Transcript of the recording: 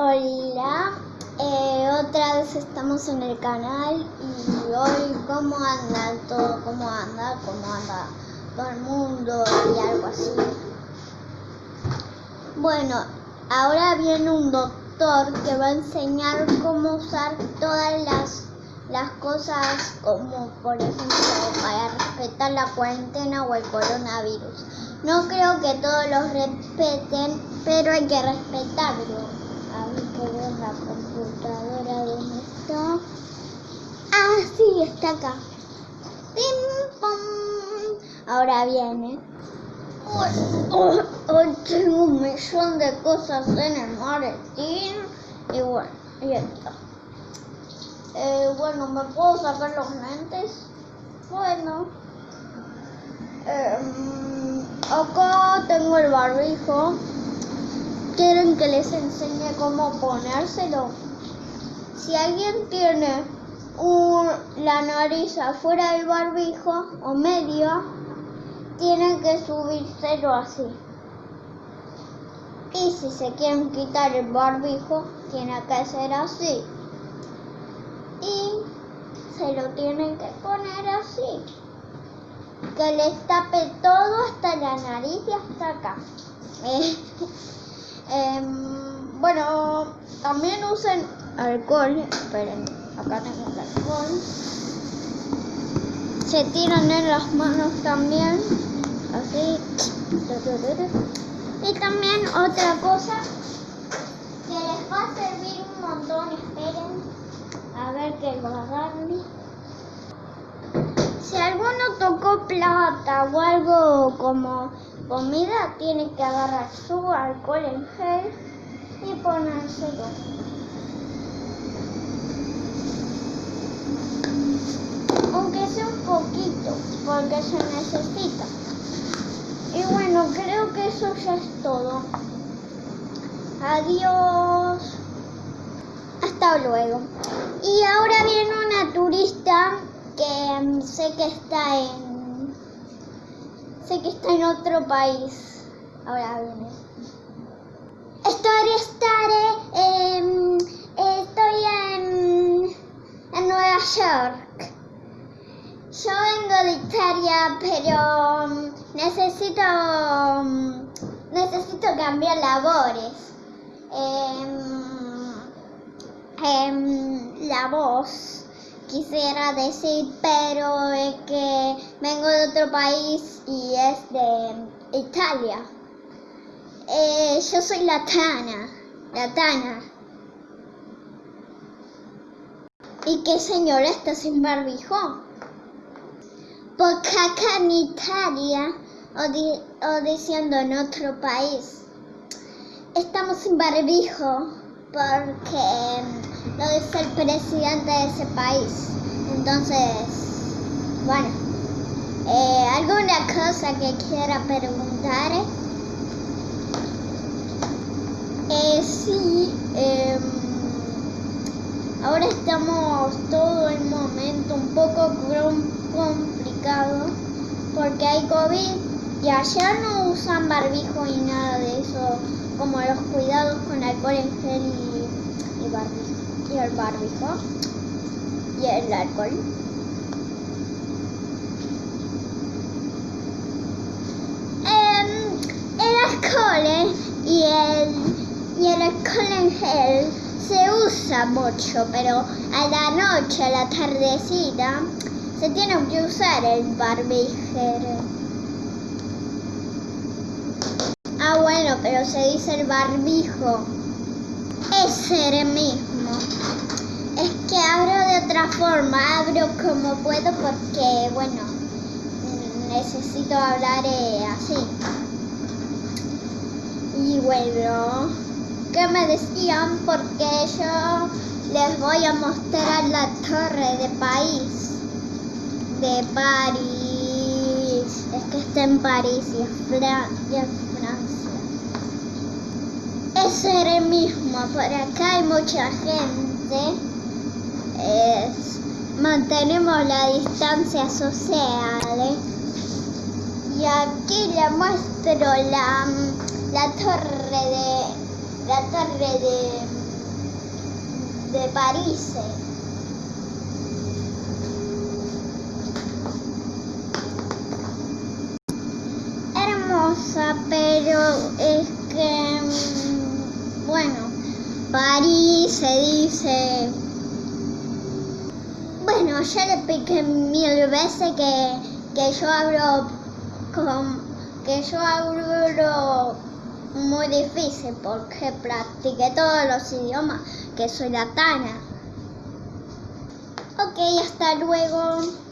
Hola, eh, otra vez estamos en el canal y hoy cómo anda todo, cómo anda, cómo anda todo el mundo y algo así. Bueno, ahora viene un doctor que va a enseñar cómo usar todas las, las cosas como por ejemplo para respetar la cuarentena o el coronavirus. No creo que todos los respeten, pero hay que respetarlo. Ver la computadora dónde está. Ah, sí, está acá. ¡Pim! Ahora viene. Hoy, hoy tengo un millón de cosas en el maletín. Y bueno, ahí está. Eh, bueno, ¿me puedo sacar los lentes? Bueno. Em, acá tengo el barbijo. ¿Quieren que les enseñe cómo ponérselo? Si alguien tiene la nariz afuera del barbijo o medio, tienen que subírselo así. Y si se quieren quitar el barbijo, tiene que ser así. Y se lo tienen que poner así. Que les tape todo hasta la nariz y hasta acá. Em, bueno, también usen alcohol. Esperen, acá tengo el alcohol. Se tiran en las manos también. Así. Y también otra cosa que les va a servir un montón. Esperen. A ver que lo. Si alguno tocó plata o algo como comida, tiene que agarrar su alcohol en gel y ponérselo. Aunque sea un poquito, porque se necesita. Y bueno, creo que eso ya es todo. Adiós. Hasta luego. Y ahora viene una turista que mm, sé que está en sé que está en otro país. Ahora viene. Estoy estaré em, estoy en en Nueva York. Yo vengo de Italia, pero mm, necesito mm, necesito cambiar labores. Em, la voz quisiera decir, pero es que vengo de otro país y es de Italia. Eh, yo soy la Tana, la Tana. ¿Y qué señora está sin barbijo? Porque acá en Italia, o, o diciendo en otro país, estamos sin barbijo porque lo dice el presidente de ese país. Entonces, bueno, eh, ¿alguna cosa que quiera preguntar? Eh, sí, em, ahora estamos todo el momento un poco com- complicado porque hay COVID y allá no usan barbijo y nada de eso, como los cuidados con alcohol en gel y, y barbijo, y el barbijo y el alcohol. Em, el alcohol eh, y el, y el alcohol en gel se usa mucho, pero a la noche, a la tardecita, se tiene que usar el barbijo. Ah, bueno, pero se dice el barbijo. Ese mismo. Es que abro de otra forma, abro como puedo porque, bueno, necesito hablar eh, así. Y bueno, ¿qué me decían? Porque yo les voy a mostrar la torre de París. De París. Es que está en París es, y es Francia. El mismo. Por acá hay mucha gente. Es- mantenemos la distancia social. ¿eh? Y aquí le muestro la, la torre de la torre de de París. Hermosa, pero es que, mm, París se dice... Bueno, ya le piqué mil veces que, que yo hablo que yo hablo muy difícil porque practiqué todos los idiomas, que soy latana. Ok, hasta luego.